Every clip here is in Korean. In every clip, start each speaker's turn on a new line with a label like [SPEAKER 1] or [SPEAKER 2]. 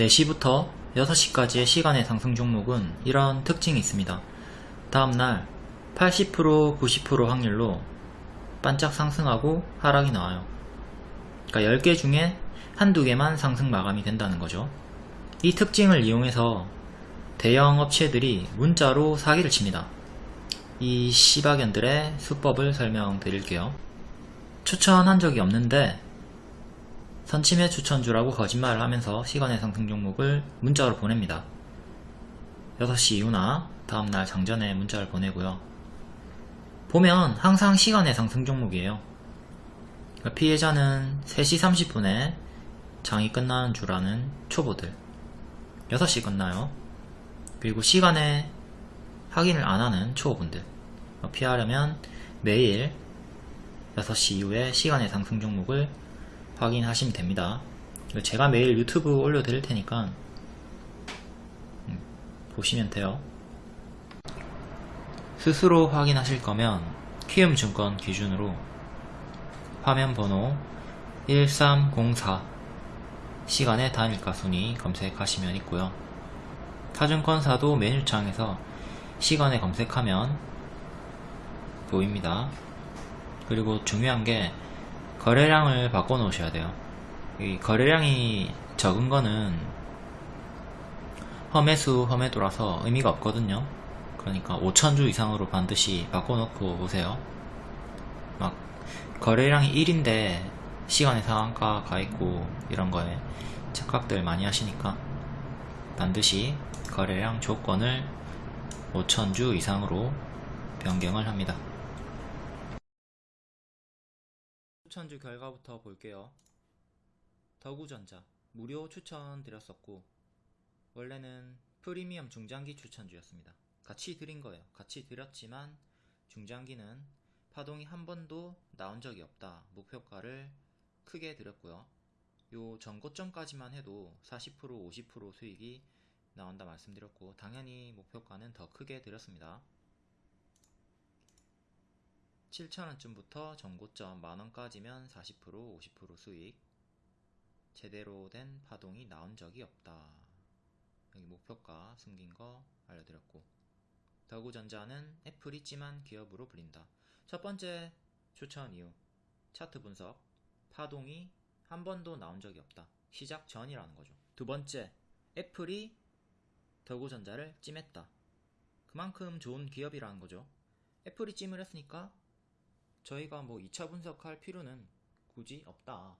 [SPEAKER 1] 4시부터 6시까지의 시간의 상승 종목은 이런 특징이 있습니다. 다음날 80% 90% 확률로 반짝 상승하고 하락이 나와요. 그러니까 10개 중에 한두 개만 상승 마감이 된다는 거죠. 이 특징을 이용해서 대형 업체들이 문자로 사기를 칩니다. 이 시바견들의 수법을 설명드릴게요. 추천한 적이 없는데 선침해 추천주라고 거짓말을 하면서 시간의 상승 종목을 문자로 보냅니다. 6시 이후나 다음날 장전에 문자를 보내고요. 보면 항상 시간의 상승 종목이에요. 그러니까 피해자는 3시 30분에 장이 끝나는 줄 아는 초보들 6시 끝나요. 그리고 시간에 확인을 안 하는 초보분들 피하려면 매일 6시 이후에 시간의 상승 종목을 확인하시면 됩니다. 제가 매일 유튜브 올려드릴 테니까 음, 보시면 돼요. 스스로 확인하실 거면 키움증권 기준으로 화면 번호 1304 시간의 단일가 순위 검색하시면 있고요. 타증권사도 메뉴창에서 시간에 검색하면 보입니다. 그리고 중요한 게 거래량을 바꿔 놓으셔야 돼요. 이 거래량이 적은 거는 험해수 험해도라서 의미가 없거든요. 그러니까 5천주 이상으로 반드시 바꿔 놓고 오세요. 막 거래량이 1인데 시간의 상한가 가 있고 이런 거에 착각들 많이 하시니까 반드시 거래량 조건을 5천주 이상으로 변경을 합니다. 추천주 결과부터 볼게요. 더구전자 무료 추천 드렸었고 원래는 프리미엄 중장기 추천주였습니다. 같이 드린 거예요. 같이 드렸지만 중장기는 파동이 한 번도 나온 적이 없다. 목표가를 크게 드렸고요. 요 전고점까지만 해도 40% 50% 수익이 나온다 말씀드렸고 당연히 목표가는 더 크게 드렸습니다. 7,000원쯤부터 전고점 만원까지면 40% 50% 수익 제대로 된 파동이 나온 적이 없다. 여기 목표가 숨긴 거 알려드렸고 더구전자는 애플이 찜한 기업으로 불린다. 첫 번째 추천 이유 차트 분석 파동이 한 번도 나온 적이 없다. 시작 전이라는 거죠. 두 번째 애플이 더구전자를 찜했다. 그만큼 좋은 기업이라는 거죠. 애플이 찜을 했으니까 저희가 뭐 2차 분석할 필요는 굳이 없다.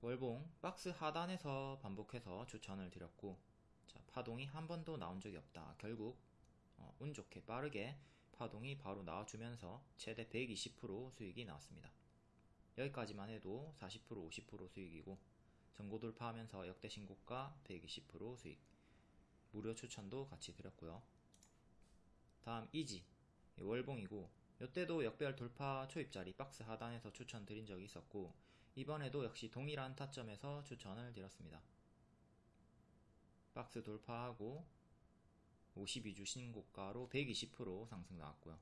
[SPEAKER 1] 월봉 박스 하단에서 반복해서 추천을 드렸고 자, 파동이 한 번도 나온 적이 없다. 결국 어, 운 좋게 빠르게 파동이 바로 나와주면서 최대 120% 수익이 나왔습니다. 여기까지만 해도 40% 50% 수익이고 전고 돌파하면서 역대 신고가 120% 수익 무료 추천도 같이 드렸고요. 다음 이지 월봉이고 이때도 역별 돌파 초입자리 박스 하단에서 추천드린 적이 있었고 이번에도 역시 동일한 타점에서 추천을 드렸습니다. 박스 돌파하고 52주 신고가로 120% 상승 나왔고요.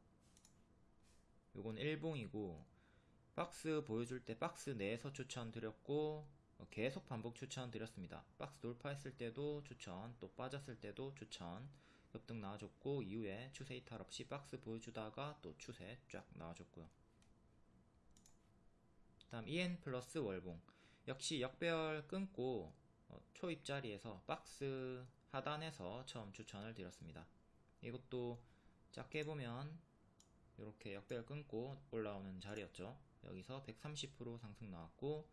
[SPEAKER 1] 요건 일봉이고 박스 보여줄 때 박스 내에서 추천드렸고 계속 반복 추천드렸습니다. 박스 돌파했을 때도 추천, 또 빠졌을 때도 추천 급등 나와줬고 이후에 추세 이탈 없이 박스 보여주다가 또 추세 쫙 나와줬고요. 다음 EN 플러스 월봉 역시 역배열 끊고 어, 초입 자리에서 박스 하단에서 처음 추천을 드렸습니다. 이것도 작게 보면 이렇게 역배열 끊고 올라오는 자리였죠. 여기서 130% 상승 나왔고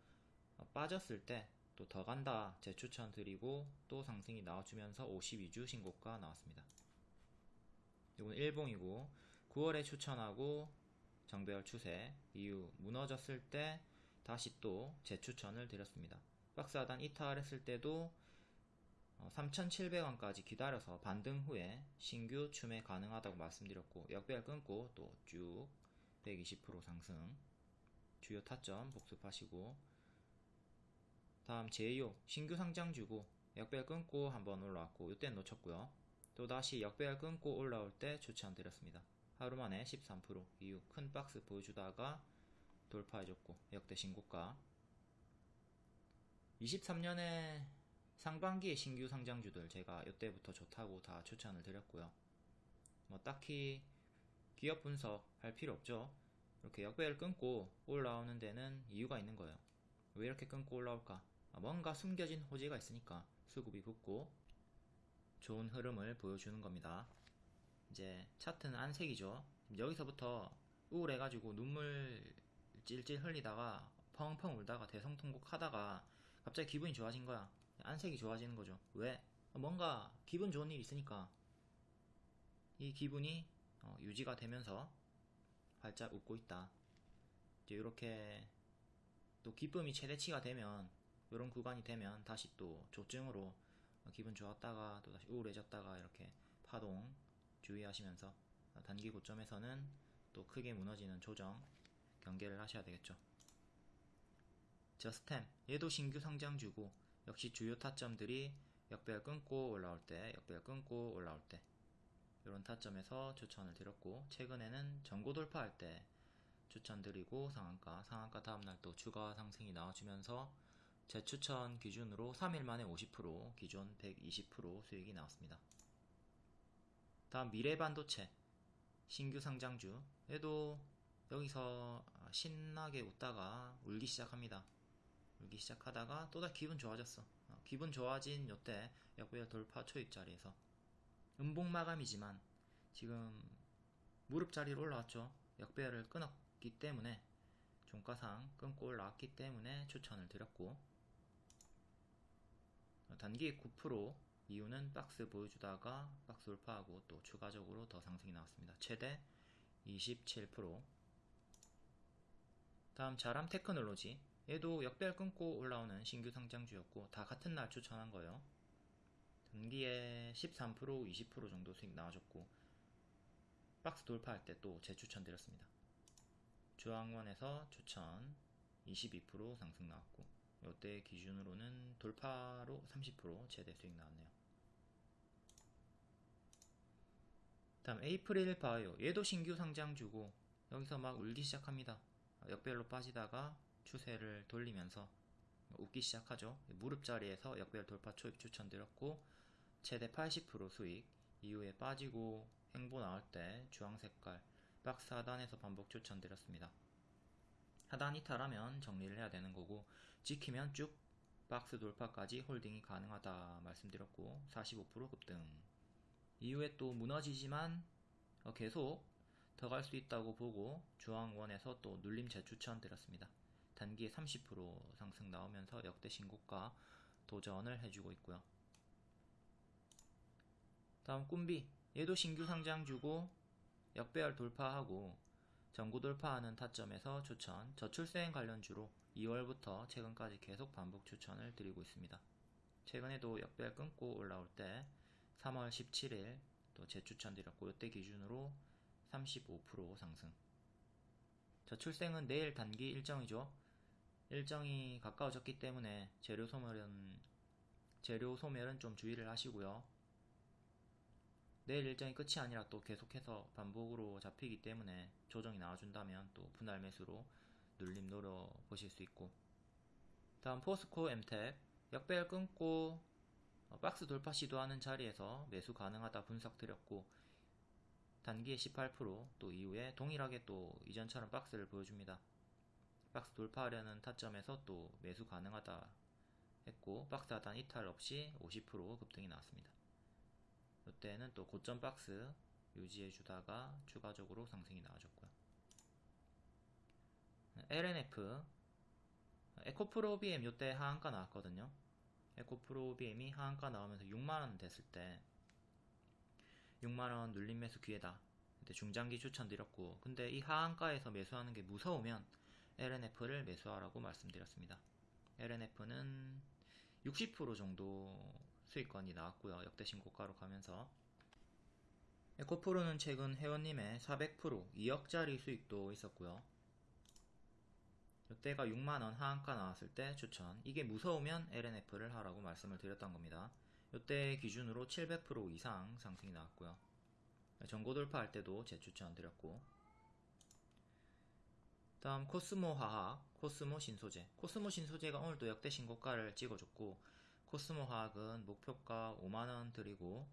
[SPEAKER 1] 어, 빠졌을 때 또 더 간다 재추천 드리고 또 상승이 나와주면서 52주 신고가 나왔습니다. 이건 일봉이고 9월에 추천하고 정배열 추세 이후 무너졌을 때 다시 또 재추천을 드렸습니다. 박스 하단 이탈했을 때도 3,700원까지 어, 기다려서 반등 후에 신규 추매 가능하다고 말씀드렸고 역배열 끊고 또 쭉 120% 상승 주요 타점 복습하시고 다음 제2호 신규 상장 주고 역배열 끊고 한번 올라왔고 이때는 놓쳤고요 또다시 역배열 끊고 올라올 때 추천드렸습니다. 하루 만에 13% 이후 큰 박스 보여주다가 돌파해줬고 역대 신고가 23년에 상반기에 신규 상장주들 제가 이때부터 좋다고 다 추천을 드렸고요. 뭐 딱히 기업 분석 할 필요 없죠. 이렇게 역배를 끊고 올라오는 데는 이유가 있는 거예요. 왜 이렇게 끊고 올라올까? 아, 뭔가 숨겨진 호재가 있으니까 수급이 붙고 좋은 흐름을 보여주는 겁니다. 이제 차트는 안색이죠. 여기서부터 우울해가지고 눈물 찔찔 흘리다가 펑펑 울다가 대성통곡 하다가 갑자기 기분이 좋아진 거야. 안색이 좋아지는 거죠. 왜? 뭔가 기분 좋은 일 있으니까 이 기분이 어, 유지가 되면서 활짝 웃고 있다. 이렇게 또 기쁨이 최대치가 되면 이런 구간이 되면 다시 또 조증으로 기분 좋았다가 또 다시 우울해졌다가 이렇게 파동 주의하시면서 단기 고점에서는 또 크게 무너지는 조정 경계를 하셔야 되겠죠. 저스템 얘도 신규 상장주고 역시 주요 타점들이 역배열 끊고 올라올 때 역배열 끊고 올라올 때 이런 타점에서 추천을 드렸고 최근에는 전고 돌파할 때 추천드리고 상한가 상한가 다음날 또 추가 상승이 나와주면서 제 추천 기준으로 3일 만에 50% 기존 120% 수익이 나왔습니다. 다음 미래반도체 신규 상장주 얘도 여기서 신나게 웃다가 울기 시작합니다. 울기 시작하다가 또다시 기분 좋아졌어. 어, 기분 좋아진 요때 역배열 돌파 초입 자리에서 음봉 마감이지만 지금 무릎 자리로 올라왔죠. 역배열을 끊었기 때문에 종가상 끊고 올라왔기 때문에 추천을 드렸고 단기 9% 이유는 박스 보여주다가 박스 돌파하고 또 추가적으로 더 상승이 나왔습니다. 최대 27% 다음 자람 테크놀로지 얘도 역배열 끊고 올라오는 신규 상장주였고 다 같은 날 추천한 거예요. 단기에 13% 20% 정도 수익 나와줬고 박스 돌파할 때 또 재추천 드렸습니다. 주황원에서 추천 22% 상승 나왔고 이때 기준으로는 돌파로 30% 최대 수익 나왔네요. 다음 에이프릴 바이오 얘도 신규 상장주고 여기서 막 울기 시작합니다. 역별로 빠지다가 추세를 돌리면서 웃기 시작하죠. 무릎 자리에서 역별 돌파 초입 추천드렸고 최대 80% 수익 이후에 빠지고 행보 나올 때 주황 색깔 박스 하단에서 반복 추천드렸습니다. 하단 이탈하면 정리를 해야 되는 거고 지키면 쭉 박스 돌파까지 홀딩이 가능하다 말씀드렸고 45% 급등 이후에 또 무너지지만 어, 계속 더 갈 수 있다고 보고 주황원에서 또 눌림 재추천 드렸습니다. 단기에 30% 상승 나오면서 역대 신고가 도전을 해주고 있고요. 다음 꿈비 얘도 신규 상장 주고 역배열 돌파하고 전고 돌파하는 타점에서 추천 저출생 관련주로 2월부터 최근까지 계속 반복 추천을 드리고 있습니다. 최근에도 역배열 끊고 올라올 때 3월 17일 또 재추천 드렸고 이때 기준으로 35% 상승 저출생은 내일 단기 일정이죠. 일정이 가까워졌기 때문에 재료 소멸은 재료 소멸은 좀 주의를 하시고요. 내일 일정이 끝이 아니라 또 계속해서 반복으로 잡히기 때문에 조정이 나와준다면 또 분할 매수로 눌림 노려보실 수 있고 다음 포스코 엠텍 역배열 끊고 어, 박스 돌파 시도하는 자리에서 매수 가능하다 분석 드렸고 단기에 18%또 이후에 동일하게 또 이전처럼 박스를 보여줍니다. 박스 돌파하려는 타점에서 또 매수 가능하다 했고 박스 하단 이탈 없이 50% 급등이 나왔습니다. 이때는 또 고점 박스 유지해 주다가 추가적으로 상승이 나와줬고요. LNF 에코프로 BM 이때 하한가 나왔거든요. 에코프로 BM이 하한가 나오면서 6만원 됐을 때 6만원 눌림 매수 기회다. 근데 중장기 추천드렸고 근데 이 하한가에서 매수하는 게 무서우면 LNF를 매수하라고 말씀드렸습니다. LNF는 60% 정도 수익권이 나왔고요. 역대 신고가로 가면서 에코프로는 최근 회원님의 400% 2억짜리 수익도 있었고요. 이때가 6만원 하한가 나왔을 때 추천 이게 무서우면 LNF를 하라고 말씀을 드렸던 겁니다. 이때 기준으로 700% 이상 상승이 나왔고요. 전고 돌파할 때도 재추천 드렸고 다음 코스모 화학 코스모 신소재. 코스모 신소재가 오늘도 역대 신고가를 찍어줬고, 코스모 화학은 목표가 5만원 드리고,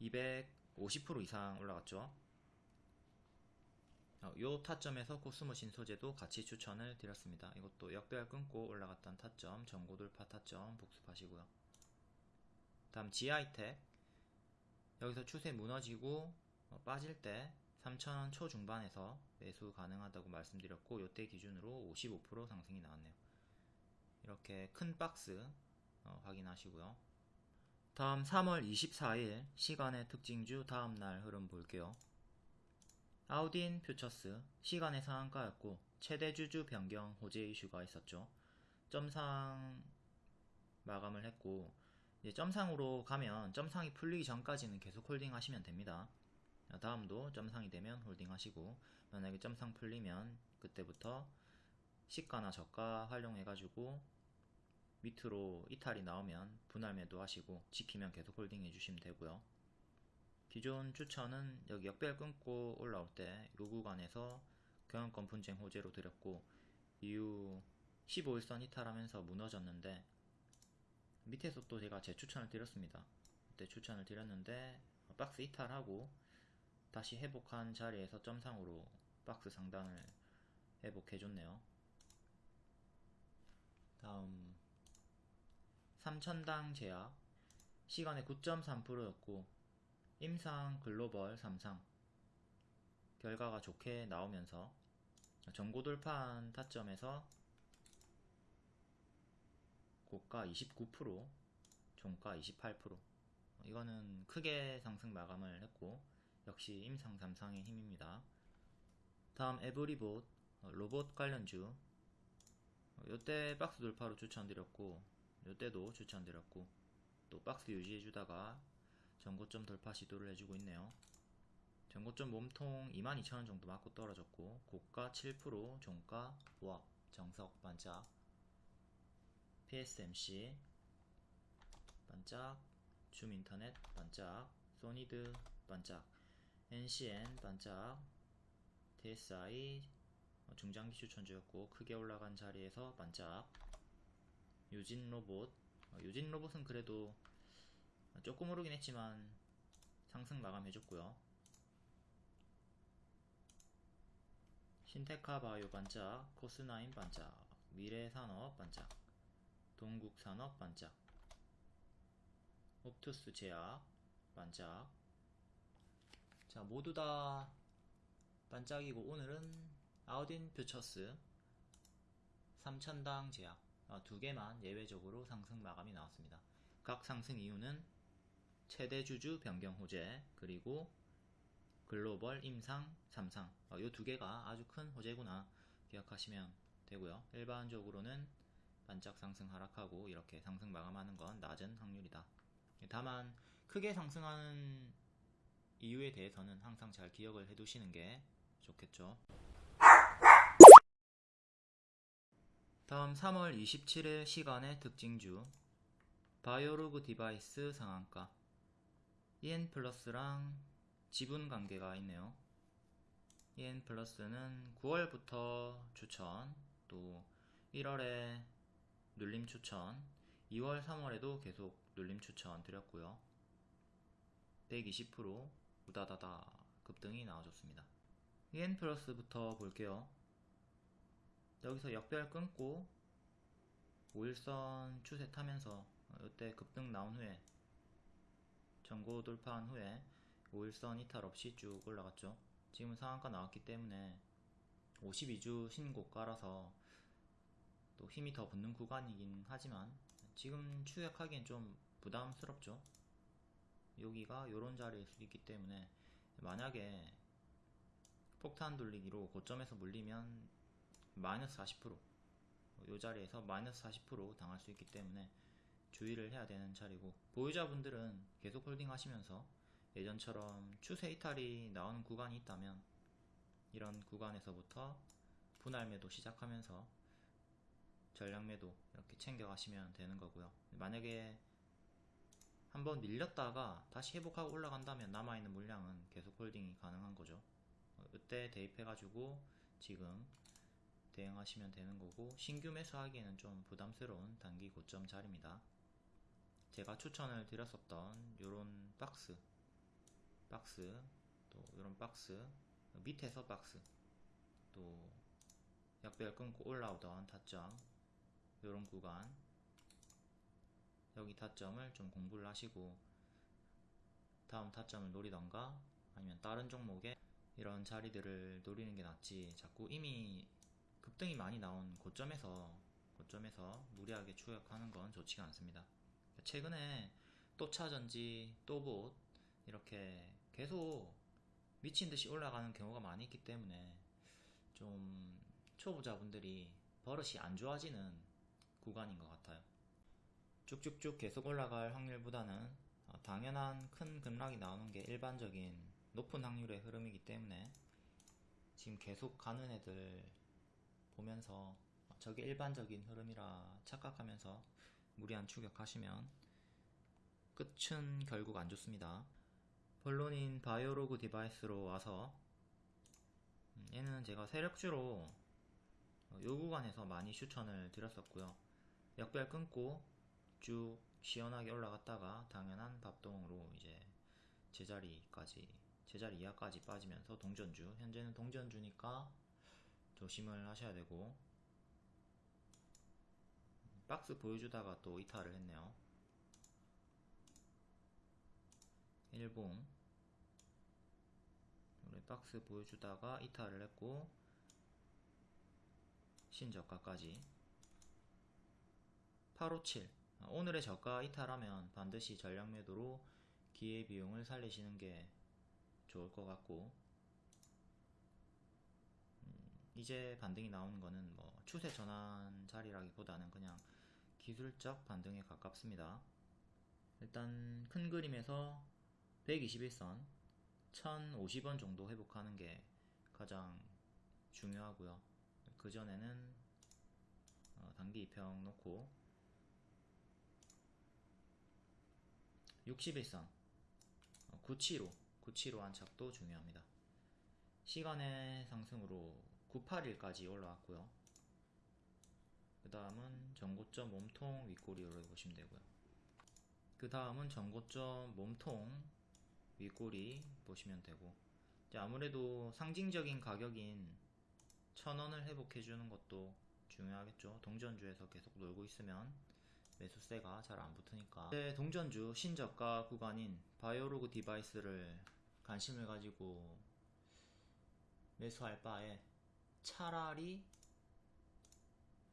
[SPEAKER 1] 250% 이상 올라갔죠. 어, 요 타점에서 코스모 신소재도 같이 추천을 드렸습니다. 이것도 역배열 끊고 올라갔던 타점, 전고 돌파 타점 복습하시고요. 다음 GI텍 여기서 추세 무너지고 어, 빠질 때 3,000원 초중반에서 매수 가능하다고 말씀드렸고 요때 기준으로 55% 상승이 나왔네요. 이렇게 큰 박스 어, 확인하시고요. 다음 3월 24일 시간의 특징주 다음날 흐름 볼게요. 아우딘 퓨처스 시간의 상한가였고 최대 주주 변경 호재 이슈가 있었죠. 점상 마감을 했고 이제 점상으로 가면 점상이 풀리기 전까지는 계속 holding 하시면 됩니다. 다음도 점상이 되면 holding 하시고 만약에 점상 풀리면 그때부터 시가나 저가 활용해 가지고 밑으로 이탈이 나오면 분할 매도 하시고 지키면 계속 holding 해 주시면 되고요. 기존 추천은 여기 역배열 끊고 올라올 때이 구간에서 경영권 분쟁 호재로 드렸고 이후 15일선 이탈하면서 무너졌는데 밑에서 또 제가 재추천을 드렸습니다. 그때 추천을 드렸는데 박스 이탈하고 다시 회복한 자리에서 점상으로 박스 상단을 회복해줬네요. 다음 3천당 제약 시간에 9.3%였고 임상 글로벌 3상. 결과가 좋게 나오면서 전고 돌파한 타점에서 고가 29% 종가 28% 이거는 크게 상승 마감을 했고 역시 임상 3상의 힘입니다. 다음 에브리봇 로봇 관련주. 요때 박스 돌파로 추천드렸고 요때도 추천드렸고 또 박스 유지해주다가 전고점 돌파 시도를 해주고 있네요. 전고점 몸통 22,000원 정도 맞고 떨어졌고 고가 7% 종가 보합 정석 반짝 PSMC 반짝 줌인터넷 반짝 소니드 반짝 NCN 반짝 TSI 중장기 추천주였고 크게 올라간 자리에서 반짝 유진 로봇. 어, 유진 로봇은 그래도 조금 오르긴 했지만 상승 마감해줬고요. 신테카 바이오 반짝 코스나인 반짝 미래산업 반짝 동국산업 반짝 옵투스 제약 반짝. 자 모두 다 반짝이고 오늘은 아우딘 퓨처스 3천당 제약. 어, 두 개만 예외적으로 상승 마감이 나왔습니다. 각 상승 이유는 최대 주주 변경 호재 그리고 글로벌 임상 3상 이 두 개가 아주 큰 호재구나 기억하시면 되고요. 일반적으로는 반짝 상승 하락하고 이렇게 상승 마감하는 건 낮은 확률이다. 다만 크게 상승하는 이유에 대해서는 항상 잘 기억을 해두시는 게 좋겠죠. 다음 3월 27일 시간의 특징주 바이오로그 디바이스 상한가 EN 플러스랑 지분 관계가 있네요. EN 플러스는 9월부터 추천, 또 1월에 눌림 추천, 2월, 3월에도 계속 눌림 추천 드렸고요. 120% 우다다다 급등이 나와줬습니다. EN 플러스부터 볼게요. 여기서 역별 끊고 5일선 추세 타면서 이때 급등 나온 후에 전고 돌파한 후에 5일선 이탈 없이 쭉 올라갔죠. 지금 상한가 나왔기 때문에 52주 신고가라서 또 힘이 더 붙는 구간이긴 하지만 지금 추격하기엔 좀 부담스럽죠. 여기가 요런 자리일 수 있기 때문에 만약에 폭탄 돌리기로 고점에서 물리면 마이너스 40%요 자리에서 마이너스 40% 당할 수 있기 때문에 주의를 해야 되는 자리고 보유자분들은 계속 홀딩 하시면서 예전처럼 추세 이탈이 나오는 구간이 있다면 이런 구간에서부터 분할 매도 시작하면서 전량 매도 이렇게 챙겨 가시면 되는 거고요. 만약에 한번 밀렸다가 다시 회복하고 올라간다면 남아있는 물량은 계속 홀딩이 가능한 거죠. 이때 대입해 가지고 지금 대응하시면 되는 거고 신규 매수하기에는 좀 부담스러운 단기 고점 자리입니다. 제가 추천을 드렸었던 요런 박스 박스 또 요런 박스 밑에서 박스 또 약배열 끊고 올라오던 타점 요런 구간 여기 타점을 좀 공부를 하시고 다음 타점을 노리던가 아니면 다른 종목에 이런 자리들을 노리는 게 낫지 자꾸 이미 급등이 많이 나온 고점에서 고점에서 무리하게 추격하는 건 좋지가 않습니다. 최근에 또 차전지 또 봇 이렇게 계속 미친 듯이 올라가는 경우가 많이 있기 때문에 좀 초보자분들이 버릇이 안 좋아지는 구간인 것 같아요. 쭉쭉쭉 계속 올라갈 확률보다는 어, 당연한 큰 급락이 나오는 게 일반적인 높은 확률의 흐름이기 때문에 지금 계속 가는 애들 보면서 저게 일반적인 흐름이라 착각하면서 무리한 추격하시면 끝은 결국 안 좋습니다. 본론인 바이오로그 디바이스로 와서 음, 얘는 제가 세력주로 어, 요 구간에서 많이 추천을 드렸었고요. 역배열 끊고 쭉 시원하게 올라갔다가 당연한 반동으로 이제 제자리까지 제자리 이하까지 빠지면서 동전주 현재는 동전주니까 조심을 하셔야 되고. 박스 보여주다가 또 이탈을 했네요. 일봉. 우리 박스 보여주다가 이탈을 했고 신저가까지. 857 오늘의 저가 이탈하면 반드시 전략 매도로 기회비용을 살리시는 게 좋을 것 같고 음, 이제 반등이 나오는 거는 뭐 추세 전환 자리라기보다는 그냥 기술적 반등에 가깝습니다. 일단 큰 그림에서 121선 1050원 정도 회복하는 게 가장 중요하고요. 그 전에는 어, 단기 입평 놓고 61선 975 975 안착도 중요합니다. 시간의 상승으로 981까지 올라왔고요. 그 다음은 전고점 몸통 윗꼬리로 보시면 되고요. 그 다음은 전고점 몸통 윗꼬리 보시면 되고 아무래도 상징적인 가격인 천원을 회복해주는 것도 중요하겠죠. 동전주에서 계속 놀고 있으면 매수세가 잘 안 붙으니까 네, 동전주 신저가 구간인 바이오로그 디바이스를 관심을 가지고 매수할 바에 차라리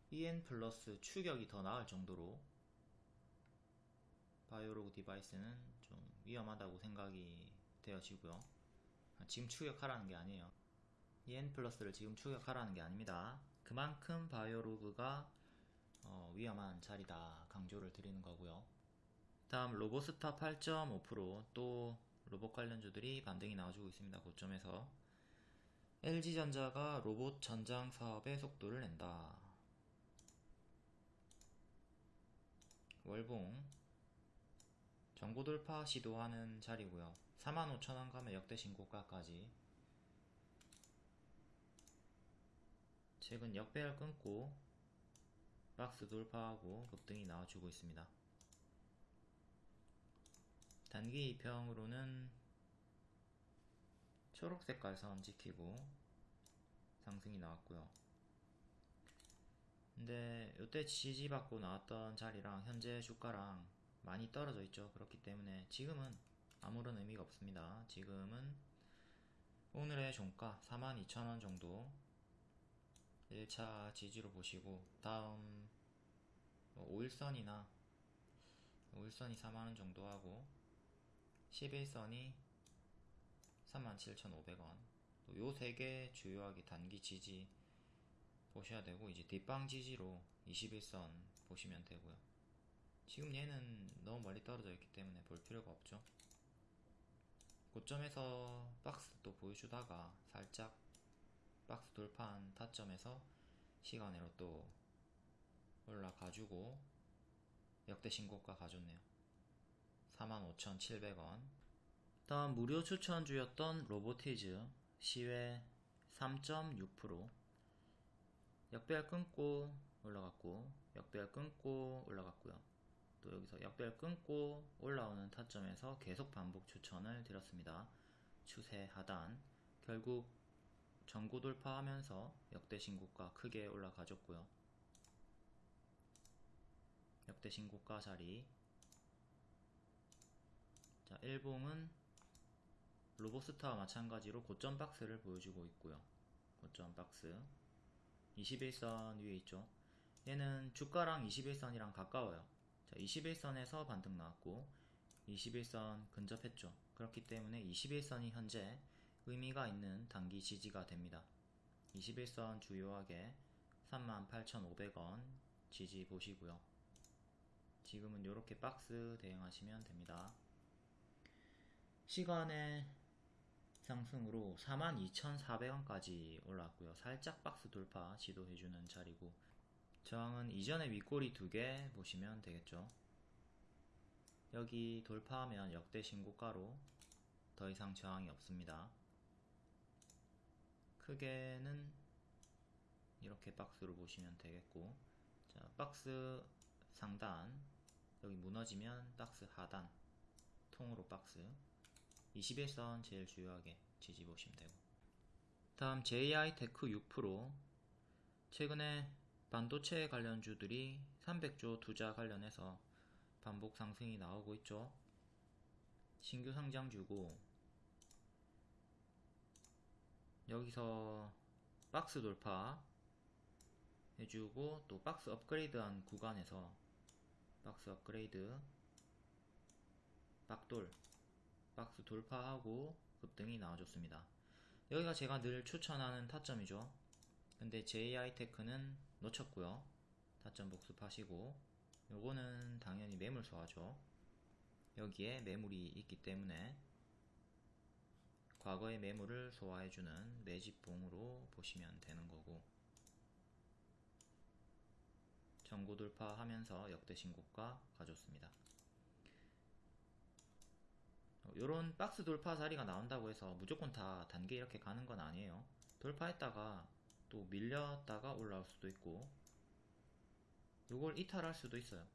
[SPEAKER 1] EN 플러스 추격이 더 나을 정도로 바이오로그 디바이스는 좀 위험하다고 생각이 되어지고요. 지금 추격하라는 게 아니에요. EN 플러스를 지금 추격하라는 게 아닙니다. 그만큼 바이오로그가 어, 위험한 자리다 강조를 드리는 거고요. 다음 로보스타 8.5%또 로봇 관련주들이 반등이 나와주고 있습니다. 고점에서 LG전자가 로봇 전장 사업의 속도를 낸다. 월봉 정보 돌파 시도하는 자리고요. 45,000원 가면 역대 신고가까지 최근 역배열 끊고 박스 돌파하고 급등이 나와주고 있습니다. 단기 이평으로는 초록 색깔 선 지키고 상승이 나왔고요. 근데 이때 지지받고 나왔던 자리랑 현재 주가랑 많이 떨어져 있죠. 그렇기 때문에 지금은 아무런 의미가 없습니다. 지금은 오늘의 종가 42,000원 정도 1차 지지로 보시고 다음 5일선이나 뭐 5일선이 4만원 정도 하고 11선이 37,500원. 요세 개 주요하게 단기 지지 보셔야 되고 이제 뒷방 지지로 21선 보시면 되고요. 지금 얘는 너무 멀리 떨어져 있기 때문에 볼 필요가 없죠. 고점에서 박스 또 보여주다가 살짝 박스 돌파한 타점에서 시간으로 또 올라가주고 역대 신고가 가졌네요. 45,700원 다음 무료 추천주였던 로보티즈 시외 3.6% 역배열 끊고 올라갔고 역배열 끊고 올라갔고요. 또 여기서 역배열 끊고 올라오는 타점에서 계속 반복 추천을 드렸습니다. 추세 하단 결국 전고 돌파하면서 역대 신고가 크게 올라가졌고요. 역대 신고가 자리 자, 일봉은 로보스타와 마찬가지로 고점 박스를 보여주고 있고요. 고점 박스 21선 위에 있죠. 얘는 주가랑 21선이랑 가까워요. 자, 21선에서 반등 나왔고 21선 근접했죠. 그렇기 때문에 21선이 현재 의미가 있는 단기 지지가 됩니다. 21선 주요하게 38,500원 지지 보시고요. 지금은 이렇게 박스 대응하시면 됩니다. 시간의 상승으로 42,400원까지 올라왔고요. 살짝 박스 돌파 시도해주는 자리고 저항은 이전에 윗꼬리 두 개 보시면 되겠죠. 여기 돌파하면 역대 신고가로 더 이상 저항이 없습니다. 크게는 이렇게 박스로 보시면 되겠고 자 박스 상단 여기 무너지면 박스 하단 통으로 박스 20일선 제일 주요하게 지지 보시면 되고. 다음 JI테크 6% 최근에 반도체 관련주들이 300조 투자 관련해서 반복 상승이 나오고 있죠. 신규 상장주고. 여기서 박스 돌파 해주고 또 박스 업그레이드한 구간에서 박스 업그레이드 박돌 박스 돌파하고 급등이 나와줬습니다. 여기가 제가 늘 추천하는 타점이죠. 근데 JI테크는 놓쳤고요. 타점 복습하시고 요거는 당연히 매물 소화죠. 여기에 매물이 있기 때문에 과거의 매물을 소화해주는 매집봉으로 보시면 되는 거고 전고 돌파하면서 역대 신고가 가졌습니다. 요런 박스 돌파 자리가 나온다고 해서 무조건 다 단계 이렇게 가는 건 아니에요. 돌파했다가 또 밀렸다가 올라올 수도 있고 요걸 이탈할 수도 있어요.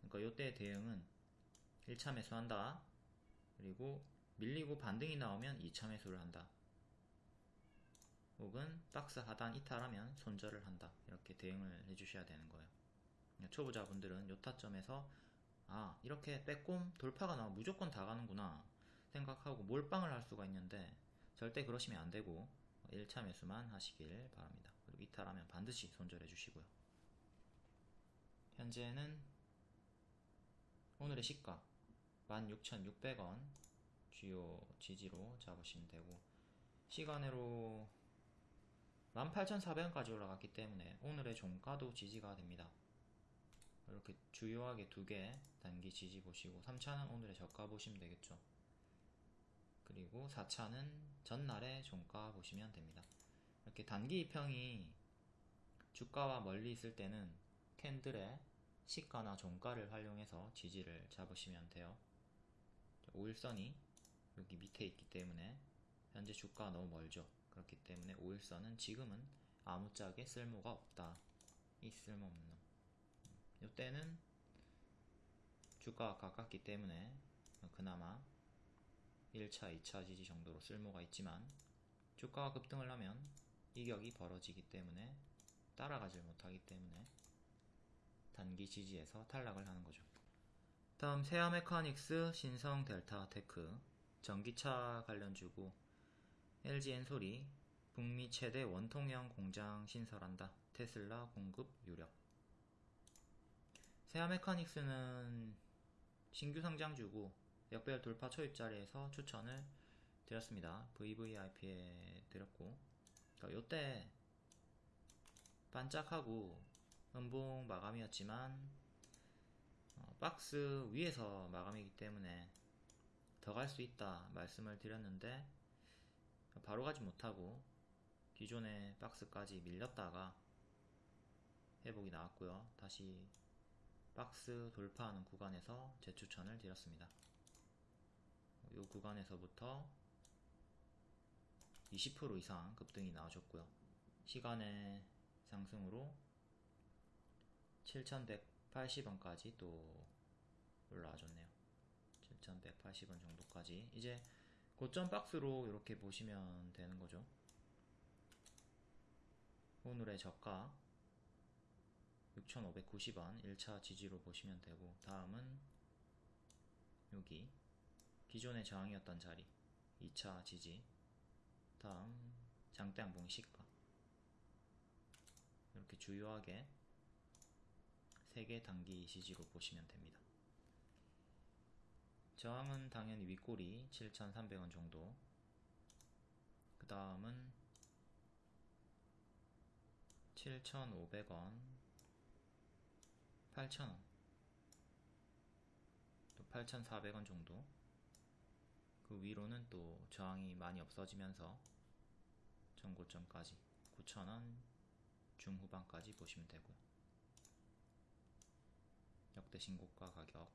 [SPEAKER 1] 그러니까 요때 대응은 1차 매수한다. 그리고 밀리고 반등이 나오면 2차 매수를 한다. 혹은 박스 하단 이탈하면 손절을 한다. 이렇게 대응을 해주셔야 되는 거예요. 초보자분들은 요 타점에서 아 이렇게 빼꼼 돌파가 나와 무조건 다 가는구나 생각하고 몰빵을 할 수가 있는데 절대 그러시면 안되고 1차 매수만 하시길 바랍니다. 그리고 이탈하면 반드시 손절해 주시고요. 현재는 오늘의 시가 16,600원 주요 지지로 잡으시면 되고 시간으로 18,400원까지 올라갔기 때문에 오늘의 종가도 지지가 됩니다. 이렇게 주요하게 두 개 단기 지지 보시고 3차는 오늘의 저가 보시면 되겠죠. 그리고 4차는 전날의 종가 보시면 됩니다. 이렇게 단기 이평이 주가와 멀리 있을 때는 캔들의 시가나 종가를 활용해서 지지를 잡으시면 돼요. 5일선이 여기 밑에 있기 때문에 현재 주가가 너무 멀죠. 그렇기 때문에 5일선은 지금은 아무짝에 쓸모가 없다. 이 쓸모없는 놈. 이때는 주가가 가깝기 때문에 그나마 1차, 2차 지지 정도로 쓸모가 있지만 주가가 급등을 하면 이격이 벌어지기 때문에 따라가질 못하기 때문에 단기 지지에서 탈락을 하는 거죠. 다음 세아 메카닉스, 신성 델타 테크, 전기차 관련 주고 LG 엔솔이 북미 최대 원통형 공장 신설한다. 테슬라 공급 유력. 세아 메카닉스는 신규 상장주고 역배열 돌파 초입 자리에서 추천을 드렸습니다. VVIP에 드렸고 그러니까 요때 반짝하고 음봉 마감이었지만 어, 박스 위에서 마감이기 때문에 더 갈 수 있다 말씀을 드렸는데 바로 가지 못하고 기존의 박스까지 밀렸다가 회복이 나왔고요. 다시 박스 돌파하는 구간에서 재추천을 드렸습니다. 이 구간에서부터 20% 이상 급등이 나와줬고요. 시간의 상승으로 7180원까지 또 올라와 줬네요 7180원 정도까지 이제 고점 박스로 이렇게 보시면 되는 거죠 오늘의 저가 6590원 1차 지지로 보시면 되고 다음은 여기 기존의 저항이었던 자리 2차 지지. 다음 장대양봉 시가. 이렇게 주요하게 3개 단기 지지로 보시면 됩니다. 저항은 당연히 윗꼬리 7,300원 정도. 그 다음은 7,500원 8,000원. 또 8,400원 정도. 그 위로는 또 저항이 많이 없어지면서 전고점까지 9,000원 중후반까지 보시면 되고요. 역대 신고가 가격.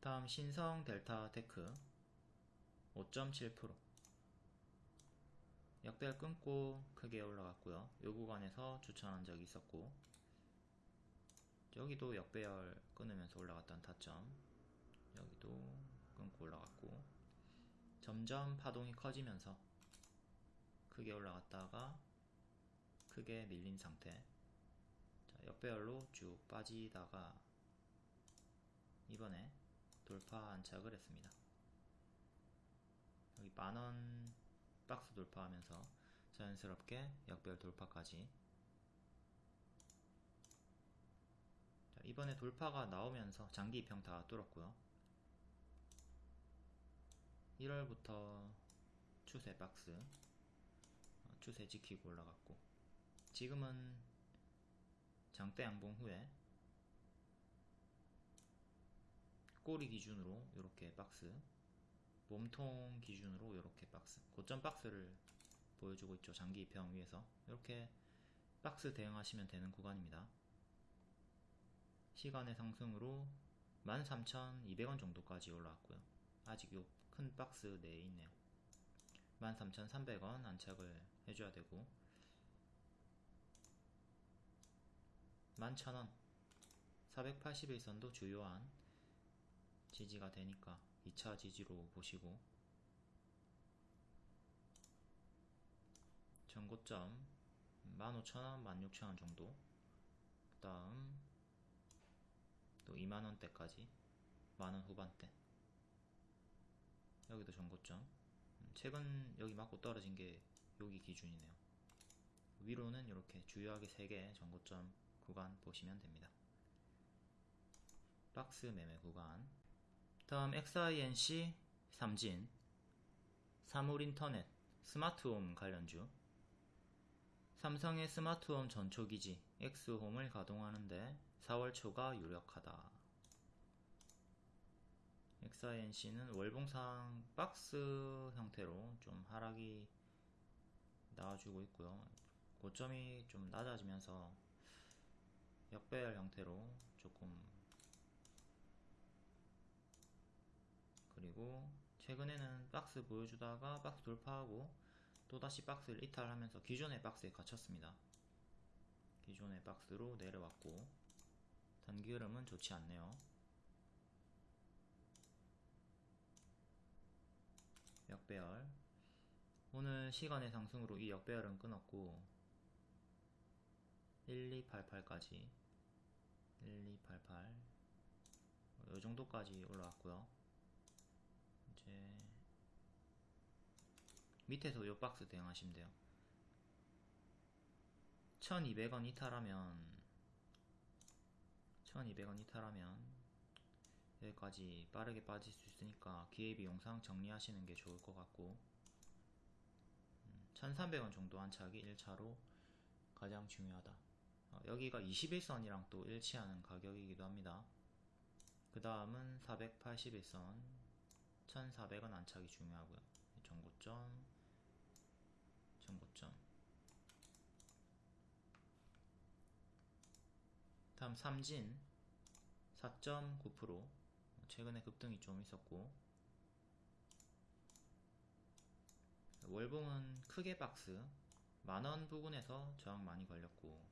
[SPEAKER 1] 다음 신성 델타 테크 5.7% 역배를 끊고 크게 올라갔고요. 요 구간에서 추천한 적이 있었고 여기도 역배열 끊으면서 올라갔던 타점. 여기도 끊고 올라갔고. 점점 파동이 커지면서 크게 올라갔다가 크게 밀린 상태. 자, 역배열로 쭉 빠지다가 이번에 돌파 안착을 했습니다. 여기 만원 박스 돌파하면서 자연스럽게 역배열 돌파까지 이번에 돌파가 나오면서 장기 입형 다 뚫었고요. 1월부터 추세 박스 어, 추세 지키고 올라갔고 지금은 장대 양봉 후에 꼬리 기준으로 이렇게 박스 몸통 기준으로 이렇게 박스 고점 박스를 보여주고 있죠. 장기 입형 위에서. 이렇게 박스 대응하시면 되는 구간입니다 시간의 상승으로 13,200원 정도까지 올라왔고요. 아직 요 큰 박스 내에 있네요. 13,300원 안착을 해줘야 되고 11,000원 481선도 주요한 지지가 되니까 2차 지지로 보시고 전고점 15,000원, 16,000원 정도 그 다음 또 2만원대까지? 만원 후반대. 여기도 전고점. 최근 여기 맞고 떨어진 게 여기 기준이네요. 위로는 이렇게 주요하게 3개 전고점 구간 보시면 됩니다. 박스 매매 구간. 다음 XINC 삼진. 사물인터넷 스마트홈 관련주. 삼성의 스마트홈 전초기지 X홈을 가동하는데 4월 초가 유력하다. XINC는 월봉상 박스 형태로 좀 하락이 나와주고 있고요. 고점이 좀 낮아지면서 역배열 형태로 조금 그리고 최근에는 박스 보여주다가 박스 돌파하고 또다시 박스를 이탈하면서 기존의 박스에 갇혔습니다. 기존의 박스로 내려왔고 단기 흐름은 좋지 않네요. 역배열. 오늘 시간의 상승으로 이 역배열은 끊었고 1288까지. 1288 요정도까지 올라왔고요. 이제 밑에서 요 박스 대응하시면 돼요. 1200원 이탈하면 1200원 이탈하면 여기까지 빠르게 빠질 수 있으니까 기회비용 상 정리하시는 게 좋을 것 같고 1300원 정도 안착이 1차로 가장 중요하다. 어, 여기가 21선이랑 또 일치하는 가격이기도 합니다. 그 다음은 481선. 1400원 안착이 중요하고요. 전고점 전고점 다음 삼진 4.9% 최근에 급등이 좀 있었고. 월봉은 크게 박스 만원 부근에서 저항 많이 걸렸고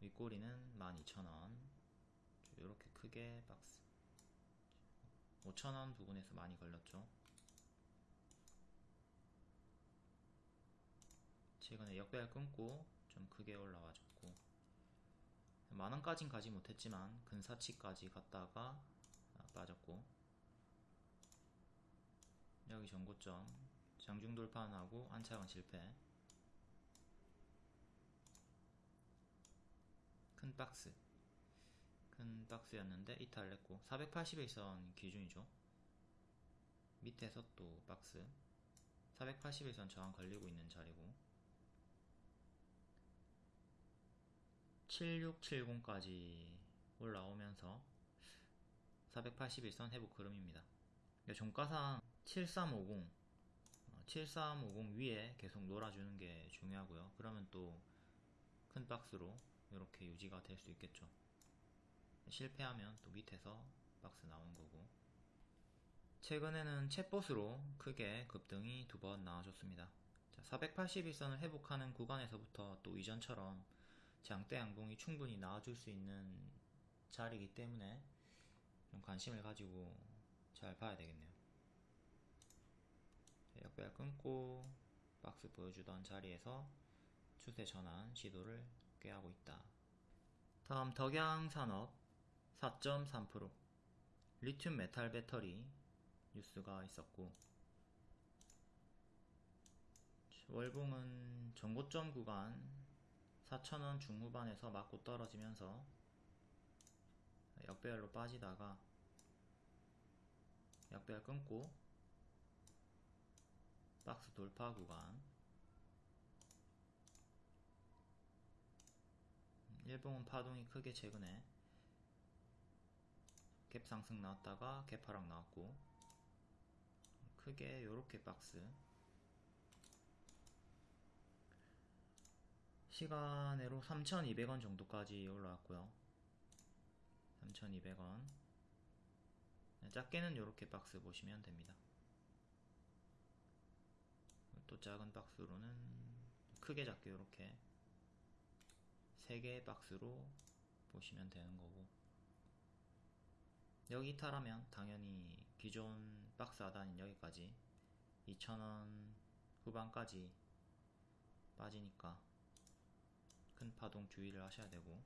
[SPEAKER 1] 윗꼬리는 12,000원. 이렇게 크게 박스 5,000원 부근에서 많이 걸렸죠. 최근에 역배열 끊고 좀 크게 올라와줬고 만원까진 가지 못했지만 근사치까지 갔다가 아, 빠졌고. 여기 전고점. 장중 돌파하고 안착은 실패. 큰 박스. 큰 박스였는데 이탈했고. 481선 기준이죠. 밑에서 또 박스. 481선 저항 걸리고 있는 자리고 7670까지 올라오면서 481선 회복 흐름입니다. 종가상 7350 7350 위에 계속 놀아주는 게 중요하고요. 그러면 또 큰 박스로 이렇게 유지가 될 수 있겠죠. 실패하면 또 밑에서 박스 나온 거고. 최근에는 챗봇으로 크게 급등이 두 번 나와줬습니다. 480일선을 회복하는 구간에서부터 또 이전처럼 장대 양봉이 충분히 나와줄 수 있는 자리이기 때문에 좀 관심을 가지고 잘 봐야 되겠네요 역배열 끊고 박스 보여주던 자리에서 추세 전환 시도를 꾀하고 있다. 다음 덕양산업 4.3% 리튬 메탈 배터리 뉴스가 있었고 월봉은 전고점 구간 4천원 중후반에서 맞고 떨어지면서 역배열로 빠지다가 역배열 끊고 박스 돌파 구간. 일봉은 파동이 크게 최근에 갭 상승 나왔다가 갭 하락 나왔고 크게 요렇게 박스 시간으로 3,200원 정도까지 올라왔고요. 3,200원. 작게는 요렇게 박스 보시면 됩니다. 또 작은 박스로는 크게 작게 요렇게 3개의 박스로 보시면 되는 거고. 여기 이탈하면 당연히 기존 박스 하단인 여기까지 2,000원 후반까지 빠지니까 큰 파동 주의를 하셔야 되고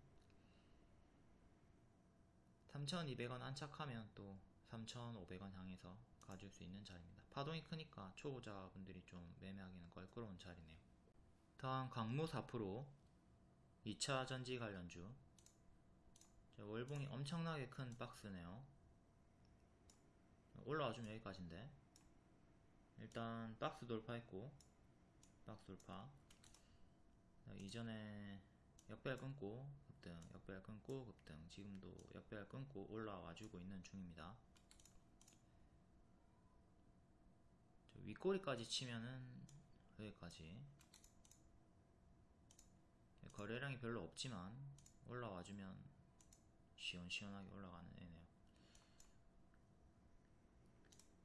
[SPEAKER 1] 3,200원 안착하면 또 3,500원 향해서 가줄 수 있는 자리입니다. 파동이 크니까 초보자분들이 좀 매매하기는 껄끄러운 자리네요. 다음 강무 4% 2차 전지 관련주 월봉이 엄청나게 큰 박스네요. 올라와주면 여기까지인데 일단 박스 돌파했고 박스 돌파 이전에 역배열 끊고 급등 역배열 끊고 급등 지금도 역배열 끊고 올라와 주고 있는 중입니다. 윗꼬리까지 치면은 여기까지 거래량이 별로 없지만 올라와주면 시원시원하게 올라가는 애네요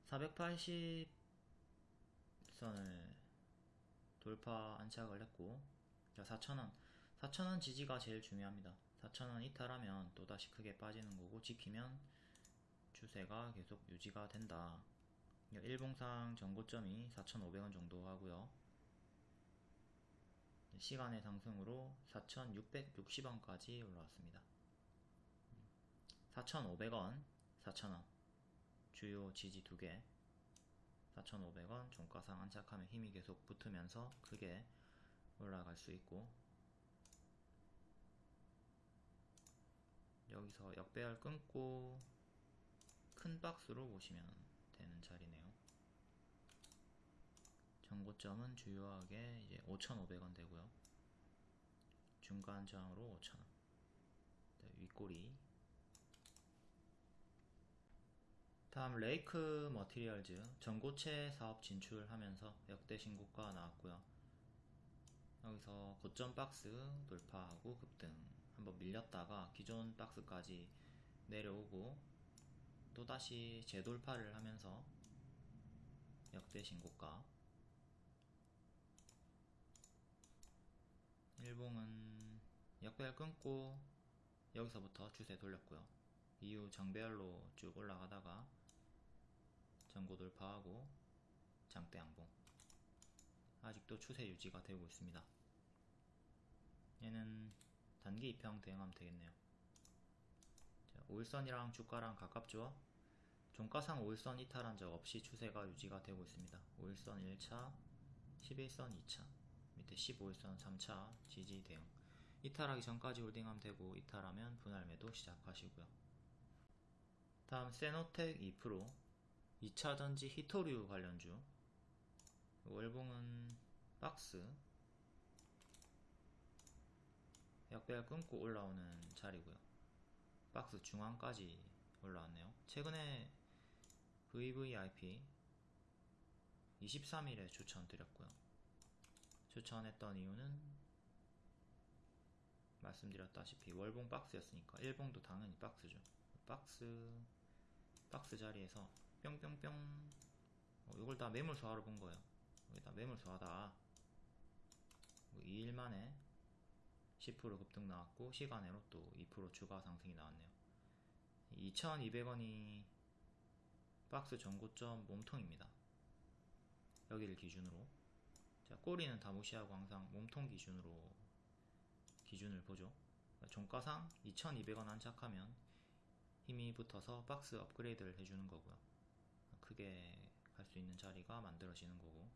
[SPEAKER 1] 480선을 돌파 안착을 했고 자 4,000원. 4,000원 지지가 제일 중요합니다. 4,000원 이탈하면 또다시 크게 빠지는 거고 지키면 추세가 계속 유지가 된다. 일봉상 전고점이 4,500원 정도 하고요. 시간의 상승으로 4,660원까지 올라왔습니다. 4,500원 4,000원. 주요 지지 두개. 4,500원 종가상 안착하면 힘이 계속 붙으면서 크게 올라갈 수 있고. 여기서 역배열 끊고 큰 박스로 보시면 되는 자리네요. 정고점은 주요하게 이제 5,500원 되고요. 중간 저항으로 5,000원. 윗꼬리. 다음 레이크 머티리얼즈. 전고체 사업 진출하면서 역대 신고가 나왔고요 여기서 고점 박스 돌파하고 급등 한번 밀렸다가 기존 박스까지 내려오고 또다시 재돌파를 하면서 역대 신고가 일봉은 역배열 끊고 여기서부터 추세 돌렸고요. 이후 정배열로 쭉 올라가다가 전고 돌파하고 장대 양봉 아직도 추세 유지가 되고 있습니다. 얘는 단기 입형 대응하면 되겠네요. 자, 5일선이랑 주가랑 가깝죠? 종가상 5일선 이탈한 적 없이 추세가 유지가 되고 있습니다. 5일선 1차, 11선 2차, 밑에 15일선 3차 지지 대응. 이탈하기 전까지 홀딩하면 되고 이탈하면 분할 매도 시작하시고요. 다음 세노텍 2% 2차전지 히토류 관련주 월봉은 박스 약배열 끊고 올라오는 자리고요. 박스 중앙까지 올라왔네요. 최근에 VVIP 23일에 추천드렸고요. 추천했던 이유는 말씀드렸다시피 월봉 박스였으니까 일봉도 당연히 박스죠. 박스 박스 자리에서 뿅뿅뿅 어, 이걸 다 매물 소화로 본 거예요. 여기다 매물 소화다. 2일 만에 10% 급등 나왔고 시간으로 또 2% 추가 상승이 나왔네요. 2,200원이 박스 전고점 몸통입니다. 여기를 기준으로 자 꼬리는 다 무시하고 항상 몸통 기준으로 기준을 보죠. 그러니까 종가상 2,200원 안착하면 힘이 붙어서 박스 업그레이드를 해주는 거고요. 크게 갈 수 있는 자리가 만들어지는 거고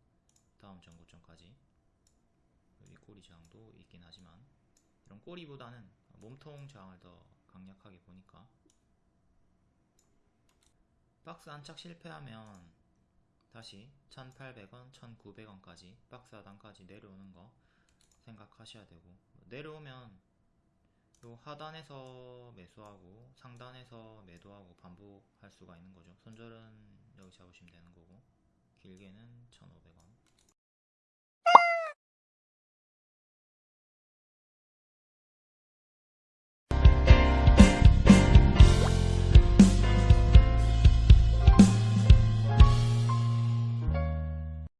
[SPEAKER 1] 다음 전고점까지 이 꼬리 저항도 있긴 하지만 이런 꼬리보다는 몸통 저항을 더 강력하게 보니까. 박스 안착 실패하면 다시 1800원, 1900원까지 박스 하단까지 내려오는 거 생각하셔야 되고. 내려오면 요 하단에서 매수하고 상단에서 매도하고 반복할 수가 있는 거죠. 손절은 여기 잡으시면 되는 거고. 길게는 1500원